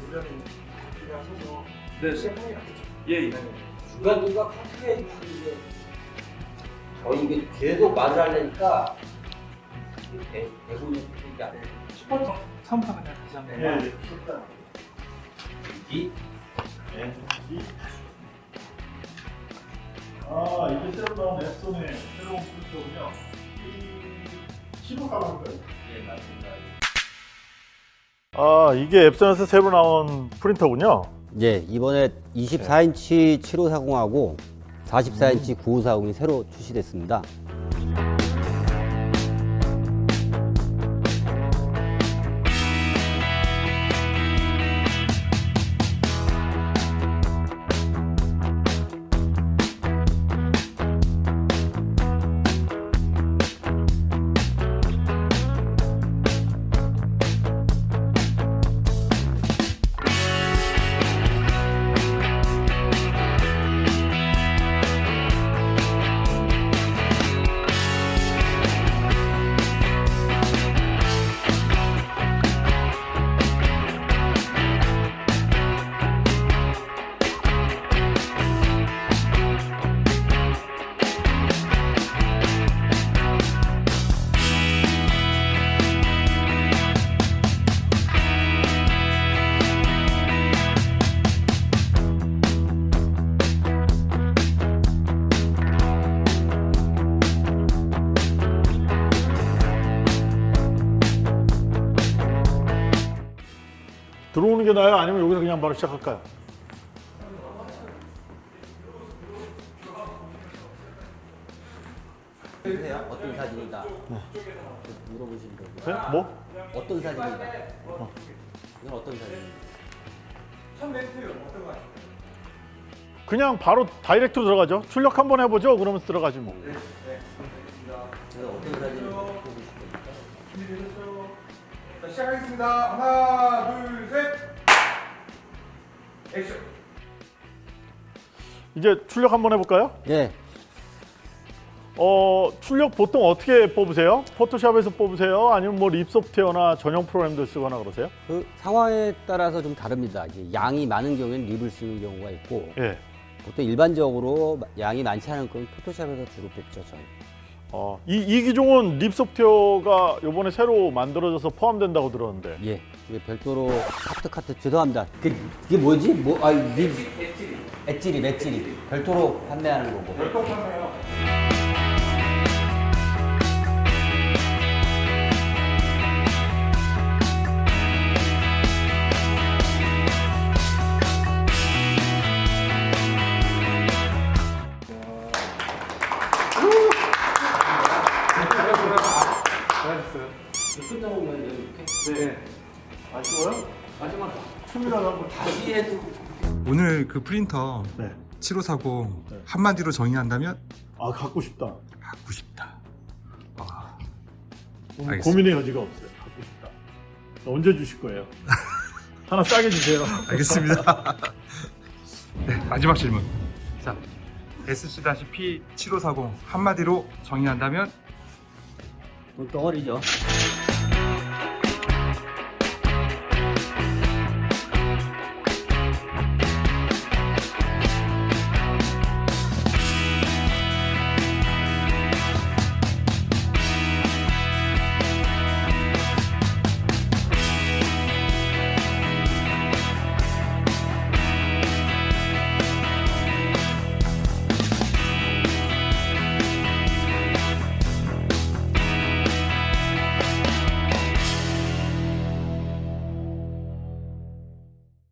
우리가 서서 네 시작하는 게 낫겠죠 예 예 중간중간 커트해 주시는데 저 이게 계속 말을 하려니까 대, 대본이 이게 안 돼. 슈퍼 처음부터 그냥 다시 한번 예. 이아 이게 새로 나온 앱손의 새로운 키로 가는 거예요. 예 맞습니다. 아 이게 앱손에서 새로 나온 프린터군요. 예, 이번에 24인치 7540하고 44인치 9540이 새로 출시됐습니다. 들어오는 게 나아요? 아니면 여기서 그냥 바로 시작할까요? 보세요. 어떤 사진이다. 물어보시면 되고. 네? 뭐? 어떤 사진이다. 이건 어떤 사진이다. 그냥 바로 다이렉트로 들어가죠. 출력 한번 해보죠. 그러면서 들어가지 뭐. 그래서 어떤 사진을 뽑으시면 됩니까? 자, 시작하겠습니다. 하나, 둘, 셋. 액션. 이제 출력 한번 해볼까요? 예, 어 출력 보통 어떻게 뽑으세요? 포토샵에서 뽑으세요? 아니면 뭐 립소프트웨어나 전용 프로그램들 쓰거나 그러세요? 그 상황에 따라서 좀 다릅니다. 이제 양이 많은 경우에는 립을 쓰는 경우가 있고 예. 보통 일반적으로 양이 많지 않은 건 포토샵에서 주로 뽑죠, 저는. 어, 이, 이 기종은 립 소프트웨어가 이번에 새로 만들어져서 포함된다고 들었는데 예, 이게 별도로 카트 카트 죄송합니다. 그, 그게 뭐지? 뭐, 아, 립 엣지리, 엣지리 별도로 판매하는 거고. 끝나면 이렇게 네 아쉬워요? 마지막 춤이라도 한번 다시 해도 오늘 그 프린터 네. 7540 네. 한마디로 정의한다면 아 갖고 싶다. 갖고 싶다. 아. 고민의 여지가 없어요. 갖고 싶다. 언제 주실 거예요? 하나 싸게 주세요. 알겠습니다. 네, 마지막 질문. 자, SC-P7540 한마디로 정의한다면 我倒了一角。